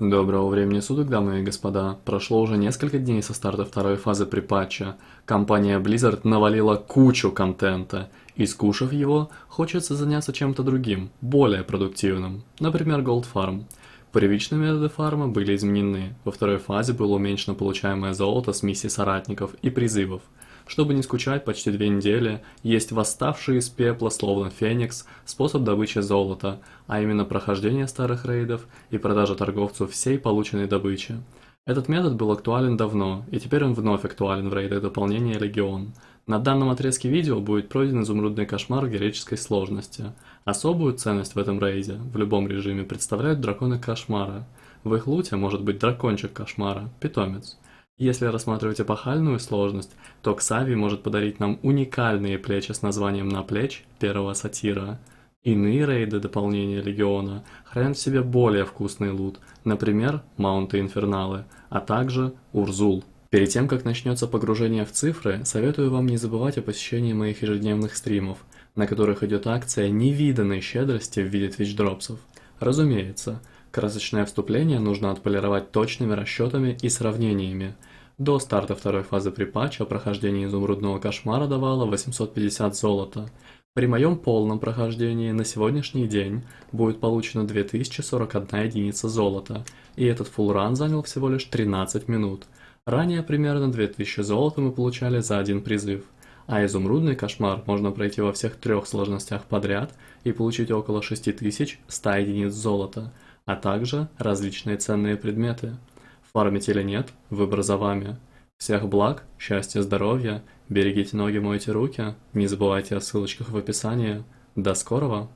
Доброго времени суток, дамы и господа. Прошло уже несколько дней со старта второй фазы припатча. Компания Blizzard навалила кучу контента, и скушав его, хочется заняться чем-то другим, более продуктивным, например, Gold Farm. Первичные методы фарма были изменены, во второй фазе было уменьшено получаемое золото с миссий соратников и призывов – чтобы не скучать почти две недели, есть восставший из пепла, словно феникс, способ добычи золота, а именно прохождение старых рейдов и продажа торговцу всей полученной добычи. Этот метод был актуален давно, и теперь он вновь актуален в рейдах дополнения Легион. На данном отрезке видео будет пройден изумрудный кошмар героической сложности. Особую ценность в этом рейде, в любом режиме, представляют драконы кошмара. В их луте может быть дракончик кошмара, питомец. Если рассматривать эпохальную сложность, то Ксави может подарить нам уникальные плечи с названием «На плеч» первого сатира. Иные рейды дополнения Легиона хранят в себе более вкусный лут, например, Маунты Инферналы, а также Урзул. Перед тем, как начнется погружение в цифры, советую вам не забывать о посещении моих ежедневных стримов, на которых идет акция невиданной щедрости в виде твич-дропсов. Разумеется, красочное вступление нужно отполировать точными расчетами и сравнениями – до старта второй фазы припатча прохождение изумрудного кошмара давало 850 золота. При моем полном прохождении на сегодняшний день будет получено 2041 единица золота, и этот фулран занял всего лишь 13 минут. Ранее примерно 2000 золота мы получали за один призыв, а изумрудный кошмар можно пройти во всех трех сложностях подряд и получить около 6100 единиц золота, а также различные ценные предметы. Фармить или нет, выбор за вами. Всех благ, счастья, здоровья, берегите ноги, мойте руки, не забывайте о ссылочках в описании. До скорого!